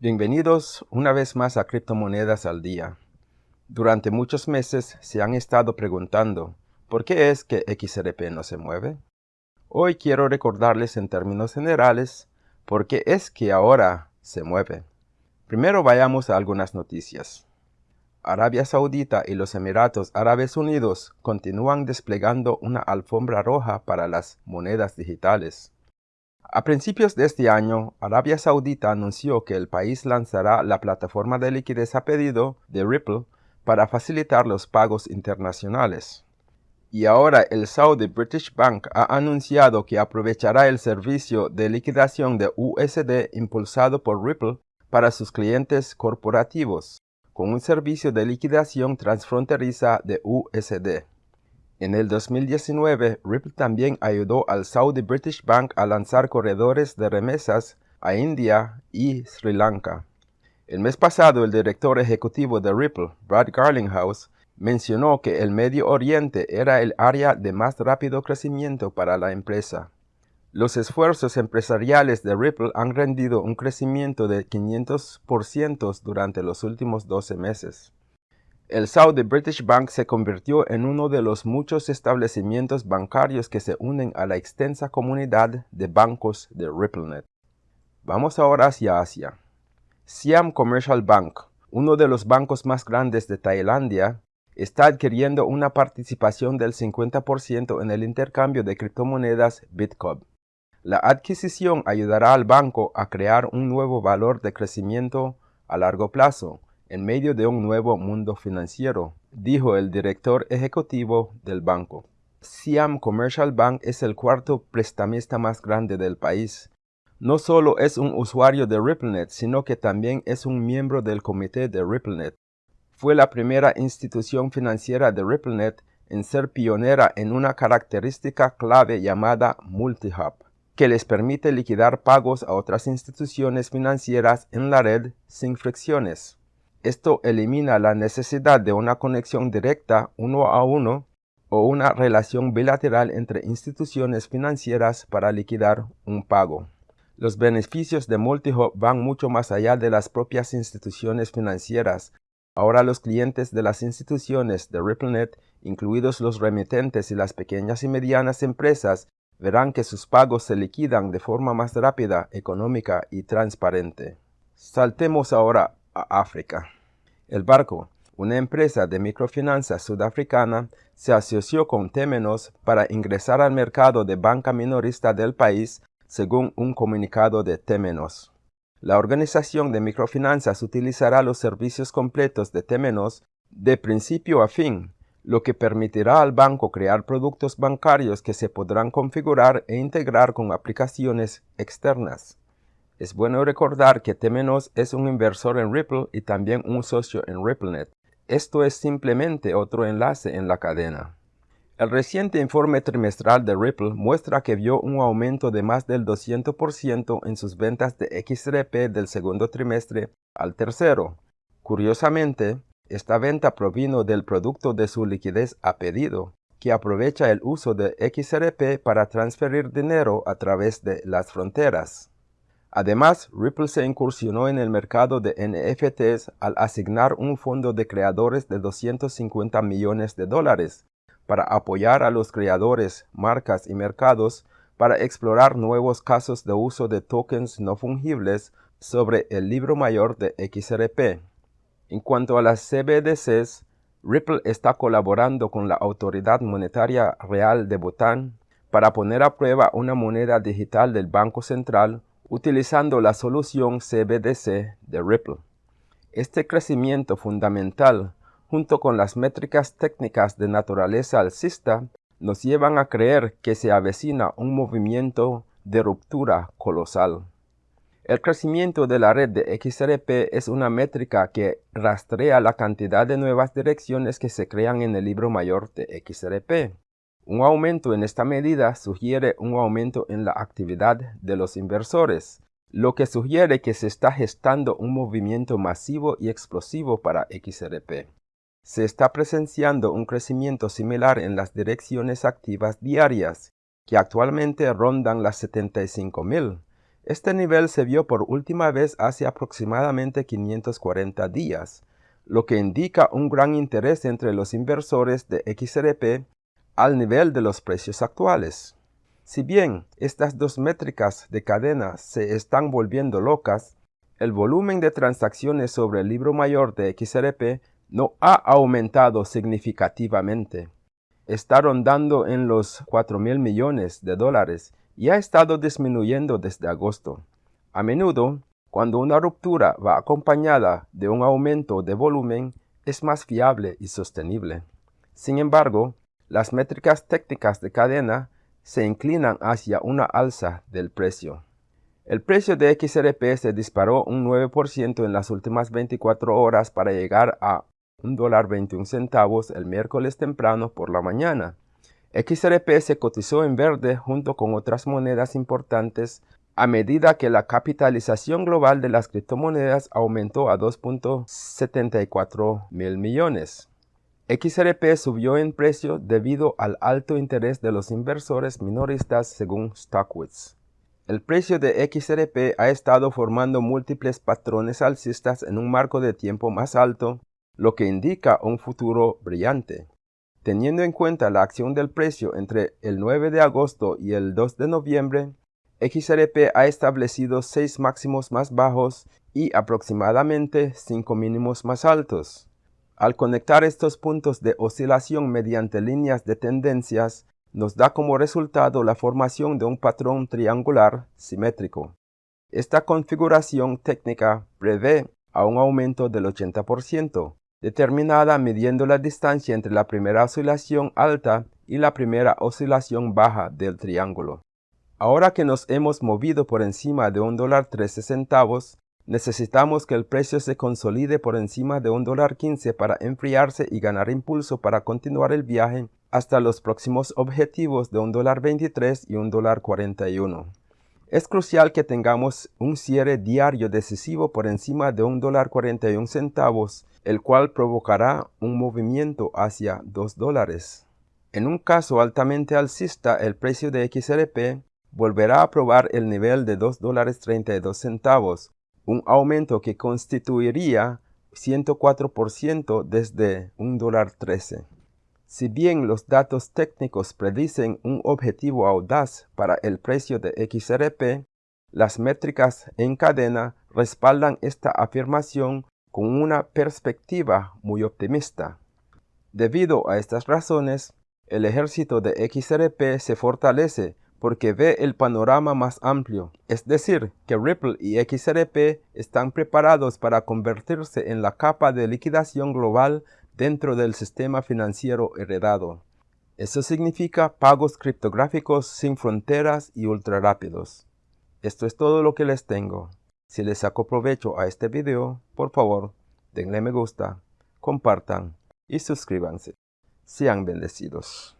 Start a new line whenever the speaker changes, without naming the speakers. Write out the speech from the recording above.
Bienvenidos una vez más a Criptomonedas al Día. Durante muchos meses se han estado preguntando, ¿por qué es que XRP no se mueve? Hoy quiero recordarles en términos generales por qué es que ahora se mueve. Primero vayamos a algunas noticias. Arabia Saudita y los Emiratos Árabes Unidos continúan desplegando una alfombra roja para las monedas digitales. A principios de este año, Arabia Saudita anunció que el país lanzará la plataforma de liquidez a pedido de Ripple para facilitar los pagos internacionales. Y ahora el Saudi British Bank ha anunciado que aprovechará el servicio de liquidación de USD impulsado por Ripple para sus clientes corporativos, con un servicio de liquidación transfronteriza de USD. En el 2019, Ripple también ayudó al Saudi British Bank a lanzar corredores de remesas a India y Sri Lanka. El mes pasado, el director ejecutivo de Ripple, Brad Garlinghouse, mencionó que el Medio Oriente era el área de más rápido crecimiento para la empresa. Los esfuerzos empresariales de Ripple han rendido un crecimiento de 500% durante los últimos 12 meses. El Saudi British Bank se convirtió en uno de los muchos establecimientos bancarios que se unen a la extensa comunidad de bancos de RippleNet. Vamos ahora hacia Asia. Siam Commercial Bank, uno de los bancos más grandes de Tailandia, está adquiriendo una participación del 50% en el intercambio de criptomonedas Bitcoin. La adquisición ayudará al banco a crear un nuevo valor de crecimiento a largo plazo, en medio de un nuevo mundo financiero, dijo el director ejecutivo del banco. Siam Commercial Bank es el cuarto prestamista más grande del país. No solo es un usuario de RippleNet, sino que también es un miembro del comité de RippleNet. Fue la primera institución financiera de RippleNet en ser pionera en una característica clave llamada multi-hub, que les permite liquidar pagos a otras instituciones financieras en la red sin fricciones. Esto elimina la necesidad de una conexión directa uno a uno o una relación bilateral entre instituciones financieras para liquidar un pago. Los beneficios de Multihub van mucho más allá de las propias instituciones financieras. Ahora los clientes de las instituciones de RippleNet, incluidos los remitentes y las pequeñas y medianas empresas, verán que sus pagos se liquidan de forma más rápida, económica y transparente. Saltemos ahora África. El Barco, una empresa de microfinanzas sudafricana, se asoció con Temenos para ingresar al mercado de banca minorista del país, según un comunicado de Temenos. La organización de microfinanzas utilizará los servicios completos de Temenos de principio a fin, lo que permitirá al banco crear productos bancarios que se podrán configurar e integrar con aplicaciones externas. Es bueno recordar que Temenos es un inversor en Ripple y también un socio en RippleNet. Esto es simplemente otro enlace en la cadena. El reciente informe trimestral de Ripple muestra que vio un aumento de más del 200% en sus ventas de XRP del segundo trimestre al tercero. Curiosamente, esta venta provino del producto de su liquidez a pedido, que aprovecha el uso de XRP para transferir dinero a través de las fronteras. Además, Ripple se incursionó en el mercado de NFTs al asignar un fondo de creadores de 250 millones de dólares para apoyar a los creadores, marcas y mercados para explorar nuevos casos de uso de tokens no fungibles sobre el libro mayor de XRP. En cuanto a las CBDCs, Ripple está colaborando con la Autoridad Monetaria Real de Bután para poner a prueba una moneda digital del Banco Central utilizando la solución CBDC de Ripple. Este crecimiento fundamental, junto con las métricas técnicas de naturaleza alcista, nos llevan a creer que se avecina un movimiento de ruptura colosal. El crecimiento de la red de XRP es una métrica que rastrea la cantidad de nuevas direcciones que se crean en el libro mayor de XRP. Un aumento en esta medida sugiere un aumento en la actividad de los inversores, lo que sugiere que se está gestando un movimiento masivo y explosivo para XRP. Se está presenciando un crecimiento similar en las direcciones activas diarias, que actualmente rondan las 75.000. Este nivel se vio por última vez hace aproximadamente 540 días, lo que indica un gran interés entre los inversores de XRP al nivel de los precios actuales. Si bien estas dos métricas de cadena se están volviendo locas, el volumen de transacciones sobre el libro mayor de XRP no ha aumentado significativamente. Está rondando en los 4 mil millones de dólares y ha estado disminuyendo desde agosto. A menudo, cuando una ruptura va acompañada de un aumento de volumen, es más fiable y sostenible. Sin embargo, las métricas técnicas de cadena se inclinan hacia una alza del precio. El precio de XRP se disparó un 9% en las últimas 24 horas para llegar a $1.21 centavos el miércoles temprano por la mañana. XRP se cotizó en verde junto con otras monedas importantes a medida que la capitalización global de las criptomonedas aumentó a 2.74 mil millones. XRP subió en precio debido al alto interés de los inversores minoristas según Stockwitz. El precio de XRP ha estado formando múltiples patrones alcistas en un marco de tiempo más alto, lo que indica un futuro brillante. Teniendo en cuenta la acción del precio entre el 9 de agosto y el 2 de noviembre, XRP ha establecido 6 máximos más bajos y aproximadamente 5 mínimos más altos. Al conectar estos puntos de oscilación mediante líneas de tendencias, nos da como resultado la formación de un patrón triangular simétrico. Esta configuración técnica prevé a un aumento del 80%, determinada midiendo la distancia entre la primera oscilación alta y la primera oscilación baja del triángulo. Ahora que nos hemos movido por encima de un dólar 13 centavos, necesitamos que el precio se consolide por encima de un dólar 15 para enfriarse y ganar impulso para continuar el viaje hasta los próximos objetivos de un dólar 23 y un dólar 41. Es crucial que tengamos un cierre diario decisivo por encima de un dólar 41 centavos, el cual provocará un movimiento hacia 2 dólares. En un caso altamente alcista, el precio de XRP volverá a probar el nivel de 2 dólares 32 centavos, un aumento que constituiría 104% desde un dólar 13. Si bien los datos técnicos predicen un objetivo audaz para el precio de XRP, las métricas en cadena respaldan esta afirmación con una perspectiva muy optimista. Debido a estas razones, el ejército de XRP se fortalece porque ve el panorama más amplio, es decir, que Ripple y XRP están preparados para convertirse en la capa de liquidación global dentro del sistema financiero heredado. Eso significa pagos criptográficos sin fronteras y ultra rápidos. Esto es todo lo que les tengo. Si les saco provecho a este video, por favor, denle me gusta, compartan y suscríbanse. Sean bendecidos.